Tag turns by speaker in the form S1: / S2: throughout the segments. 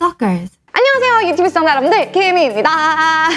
S1: Stalkers.
S2: 안녕하세요 유튜브 시청자 여러분들 키미입니다.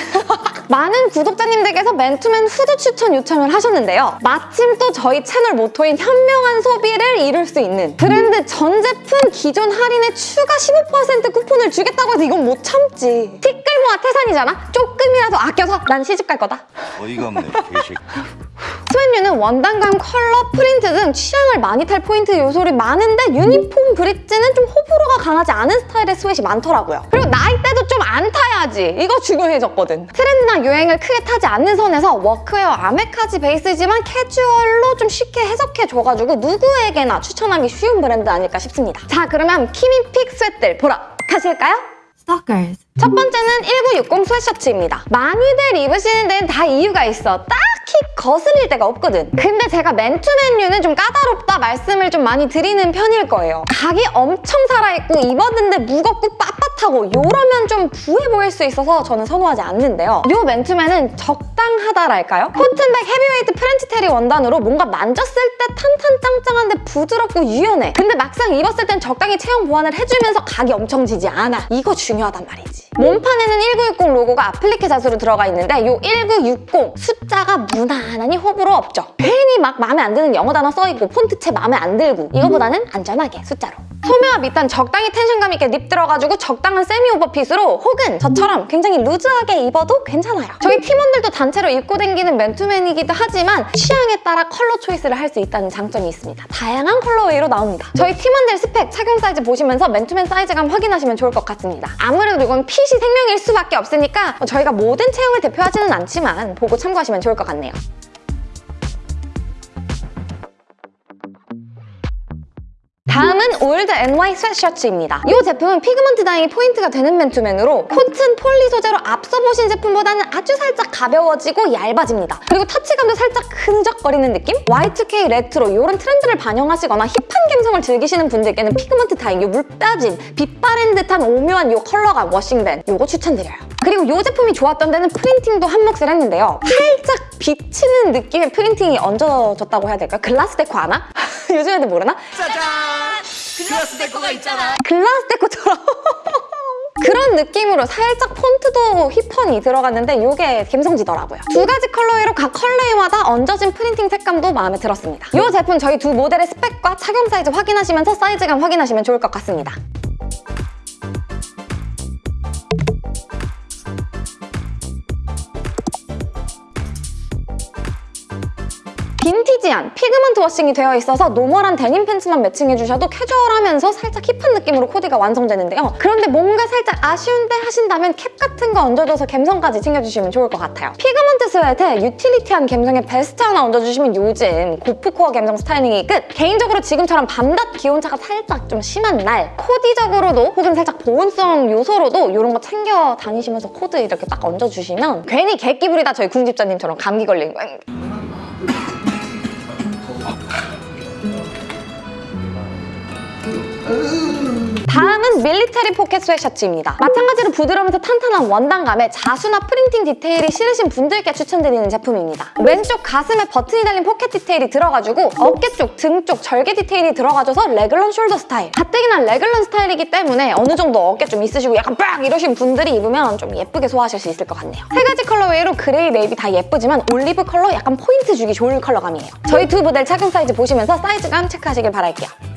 S2: 많은 구독자님들께서 맨투맨 후드 추천 요청을 하셨는데요. 마침 또 저희 채널 모토인 현명한 소비를 이룰 수 있는 브랜드 전 제품 기존 할인에 추가 15% 쿠폰을 주겠다고 해서 이건 못 참지. 티끌 모아 태산이잖아? 조금이라도 아껴서 난 시집 갈 거다.
S3: 어이가 없네 개새끼.
S2: 스웨뉴는 원단감, 컬러, 프린트 등 취향을 많이 탈 포인트 요소를 많은데 Uniform Bridge는 좀 호불호가 강하지 않은 스타일의 스웨이 많더라고요. 그리고 나이대도 좀 안 타야지. 이거 중요해졌거든. 트렌드나 유행을 크게 타지 않는 선에서 워크웨어 아메카지 베이스지만 캐주얼로 좀 쉽게 해석해줘가지고 누구에게나 추천하기 쉬운 브랜드 아닐까 싶습니다. 자 그러면 키미 pick sweat들 보러 가실까요?
S1: Stalkers.
S2: 첫 번째는 1960 스웨셔츠입니다. 많이들 입으시는 데는 다 이유가 있어. 딱히 거슬릴 데가 없거든. 근데 제가 맨투맨류는 좀 까다롭다 말씀을 좀 많이 드리는 편일 거예요. 각이 엄청 살아있고 입었는데 무겁고 빳빳 하고 이러면 좀 부해 보일 수 있어서 저는 선호하지 않는데요. 이 맨투맨은 적당하다랄까요? cotton 백 heavyweight French terry 원단으로 뭔가 만졌을 때 탄탄짱짱한데 부드럽고 유연해. 근데 막상 입었을 땐 적당히 체형 보완을 해주면서 각이 엄청 지지 않아. 이거 중요하단 말이지. 몸판에는 1960 로고가 아플리케 자수로 들어가 있는데 이1960 숫자가 무난하니 호불호 없죠. 괜히 막 마음에 안 드는 영어 단어 써있고 폰트체 마음에 안 들고 이거보다는 안전하게 숫자로. 소매와 밑단 적당히 텐션감 있게 rib 들어가지고 적당한 semi over fit으로 혹은 저처럼 굉장히 루즈하게 입어도 괜찮아요. 저희 팀원들도 단체로 입고 다니는 맨투맨이기도 하지만 취향에 따라 컬러 choice를 할 수 있다는 장점이 있습니다. 다양한 colorway로 나옵니다. 저희 팀원들 스펙, 착용 사이즈 보시면서 맨투맨 사이즈감 확인하시면 좋을 것 같습니다. 아무래도 이건 핏이 생명일 수밖에 없으니까 저희가 모든 체형을 대표하지는 않지만 보고 참고하시면 좋을 것 같네요. 올드 NY 스웨셔츠입니다. 이 제품은 pigment dyeing이 포인트가 되는 맨투맨으로 cotton poly 소재로 앞서 보신 제품보다는 아주 살짝 가벼워지고 얇아집니다. 그리고 터치감도 살짝 끈적거리는 느낌? Y2K 레트로 이런 트렌드를 반영하시거나 힙한 감성을 즐기시는 분들께는 pigment dyeing 이 물 빠진 빛 바랜 듯한 오묘한 이 컬러감 washing밴 이거 추천드려요. 그리고 이 제품이 좋았던 데는 printing도 한몫을 했는데요. 살짝 비치는 느낌의 printing이 얹어졌다고 해야 될까요? glass deco 아나? 요즘 애들 모르나?
S3: glass deco가 있잖아
S2: glass deco처럼 그런 느낌으로 살짝 폰트도 힙하니 들어갔는데 이게 감성지더라고요. 두 가지 colorway로 각 colorway마다 얹어진 printing 색감도 마음에 들었습니다. 이 제품 저희 두 모델의 스펙과 착용 사이즈 확인하시면서 사이즈감 확인하시면 좋을 것 같습니다. 빈티지한 pigment washing이 되어 있어서 노멀한 데님 팬츠만 매칭해주셔도 캐주얼하면서 살짝 힙한 느낌으로 코디가 완성되는데요. 그런데 뭔가 살짝 아쉬운데 하신다면 캡 같은 거 얹어줘서 감성까지 챙겨주시면 좋을 것 같아요. pigment sweat에 utility한 감성의 베스트 하나 얹어주시면 요즘 고프코어 감성 스타일링이 끝! 개인적으로 지금처럼 밤낮 기온차가 살짝 좀 심한 날 코디적으로도 혹은 살짝 보온성 요소로도 이런 거 챙겨 다니시면서 코트 이렇게 딱 얹어주시면 괜히 부리다 저희 궁집자님처럼 감기 걸리는 거예요. 다음은 military pocket sweatshirts입니다. 마찬가지로 부드러우면서 탄탄한 원단감에 자수나 printing 디테일이 싫으신 분들께 추천드리는 제품입니다. 왼쪽 가슴에 버튼이 달린 포켓 디테일이 들어가지고 어깨 쪽, 등 쪽 절개 디테일이 들어가줘서 raglan shoulder 스타일. 가뜩이나 raglan 스타일이기 때문에 어느 정도 어깨 좀 있으시고 약간 빡 이러신 분들이 입으면 좀 예쁘게 소화하실 수 있을 것 같네요. 세 가지 colorway로 그레이, 네이비 다 예쁘지만 올리브 컬러 약간 포인트 주기 좋은 컬러감이에요. 저희 두 모델 착용 사이즈 보시면서 사이즈감 체크하시길 바랄게요.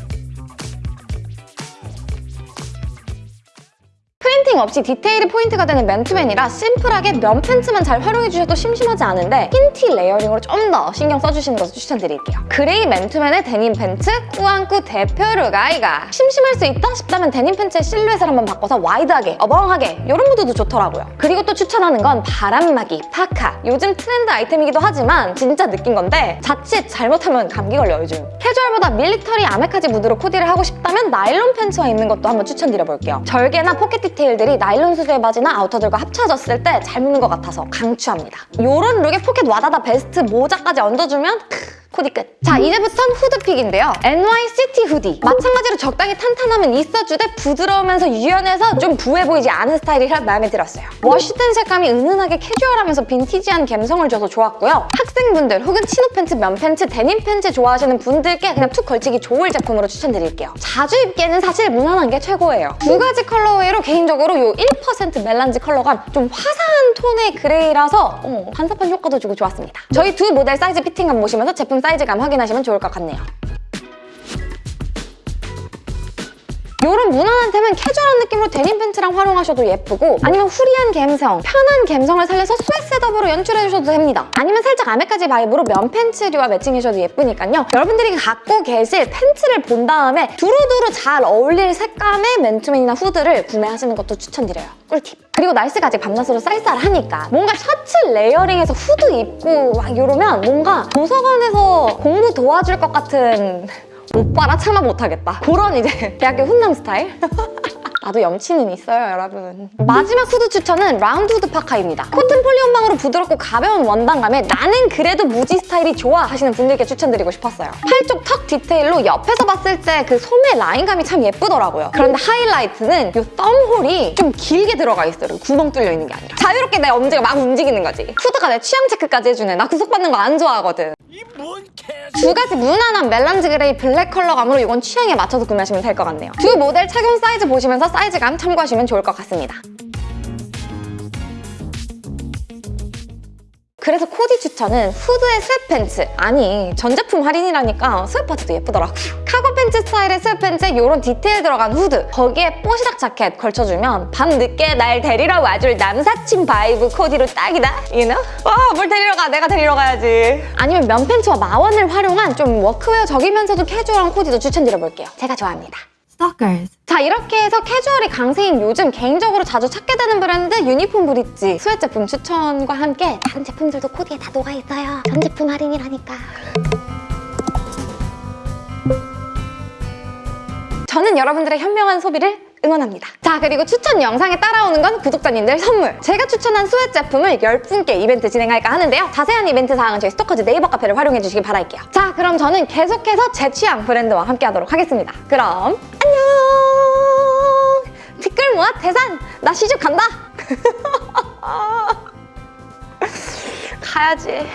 S2: printing 없이 디테일이 포인트가 되는 맨투맨이라 심플하게 면 팬츠만 잘 활용해주셔도 심심하지 않은데 흰티 layering으로 좀 더 신경 써주시는 것을 추천드릴게요. 그레이 맨투맨의 데님 팬츠 꾸안꾸 대표룩 아이가 심심할 수 있다 싶다면 데님 팬츠의 실루엣을 한번 바꿔서 wide하게, 어벙하게 이런 무드도 좋더라고요. 그리고 또 추천하는 건 바람막이, 파카 요즘 트렌드 아이템이기도 하지만 진짜 느낀 건데 자칫 잘못하면 감기 걸려요 요즘. 캐주얼보다 military 아메카지 무드로 코디를 하고 싶다면 나일론 팬츠와 입는 것도 한번 추천드려볼게요. 절개나 포켓 디테일들이 나일론 소재의 바지나 아우터들과 합쳐졌을 때 잘 묻는 것 같아서 강추합니다. 이런 룩에 포켓 와다다 베스트 모자까지 얹어주면 크, 코디 끝. 자, 이제부터는 후드 pick인데요. NYCT hoodie. 마찬가지로 적당히 탄탄함은 있어주되 부드러우면서 유연해서 좀 부해 보이지 않은 스타일이라 마음에 들었어요. wash된 색감이 은은하게 캐주얼하면서 빈티지한 감성을 줘서 좋았고요. 학생분들 혹은 chino 팬츠, 면 팬츠, 데님 팬츠 좋아하시는 분들께 그냥 툭 걸치기 좋을 제품으로 추천드릴게요. 자주 입기에는 사실 무난한 게 최고예요. 두 가지 colorway로 개인적으로 이 1% melange 컬러감 좀 화사한 톤의 그레이라서 어, 반사판 효과도 주고 좋았습니다. 저희 두 모델 사이즈 fitting감 보시면서 제품 사이즈감 확인하시면 좋을 것 같네요. 이런 무난한 템은 캐주얼한 느낌으로 데님 팬츠랑 활용하셔도 예쁘고 아니면 free한 감성, 편한 감성을 살려서 sweat setup으로 연출해주셔도 됩니다. 아니면 살짝 아메카지 vibe로 면 팬츠류와 매칭해줘도 예쁘니까요. 여러분들이 갖고 계실 팬츠를 본 다음에 두루두루 잘 어울릴 색감의 맨투맨이나 후드를 구매하시는 것도 추천드려요. 꿀팁. 그리고 날씨가 아직 밤낮으로 쌀쌀하니까 뭔가 셔츠 layering해서 후드 입고 막 이러면 뭔가 도서관에서 공부 도와줄 것 같은 오빠라 차마 못하겠다. 그런 이제 대학교 훈남 스타일? 나도 염치는 있어요, 여러분. 마지막 후드 추천은 라운드 후드 파카입니다. 코튼 poly 혼방으로 부드럽고 가벼운 원단감에 나는 그래도 무지 스타일이 좋아 하시는 분들께 추천드리고 싶었어요. 팔쪽 tuck 디테일로 옆에서 봤을 때 그 소매 라인감이 참 예쁘더라고요. 그런데 하이라이트는 이 썸홀이 좀 길게 들어가 있어요. 구멍 뚫려 있는 게 아니라. 자유롭게 내 엄지가 막 움직이는 거지. 후드가 내 취향 체크까지 해주네. 나 구속받는 거 안 좋아하거든. 두 가지 무난한 melange 그레이 블랙 컬러 감으로 이건 취향에 맞춰서 구매하시면 될 것 같네요. 두 모델 착용 사이즈 보시면서 사이즈감 참고하시면 좋을 것 같습니다. 그래서 코디 추천은 후드에 sweat팬츠. 아니 전 제품 할인이라니까 sweat팬츠도 예쁘더라고요 카고 팬츠 스타일의 sweat팬츠에 이런 디테일 들어간 후드. 거기에 뽀시락 자켓 걸쳐주면 밤늦게 날 데리러 와줄 남사친 vibe 코디로 딱이다 you know? 와 뭘 데리러 가? 내가 데리러 가야지. 아니면 면 팬츠와 MA-1을 활용한 좀 workwear적이면서도 캐주얼한 코디도 추천드려볼게요. 제가 좋아합니다
S1: Stalkers.
S2: 자 이렇게 해서 캐주얼이 강세인 요즘 개인적으로 자주 찾게 되는 브랜드 유니폼 브릿지 sweat 제품 추천과 함께 다른 제품들도 코디에 다 녹아있어요 전 제품 할인이라니까 저는 여러분들의 현명한 소비를 응원합니다. 자 그리고 추천 영상에 따라오는 건 구독자님들 선물! 제가 추천한 sweat 제품을 10분께 이벤트 진행할까 하는데요. 자세한 이벤트 사항은 저희 스토커즈 네이버 카페를 활용해 주시기 바랄게요. 자 그럼 저는 계속해서 제 취향 브랜드와 함께 하도록 하겠습니다. 그럼 안녕! 티끌 모아 대산! 나 시집 간다! 가야지.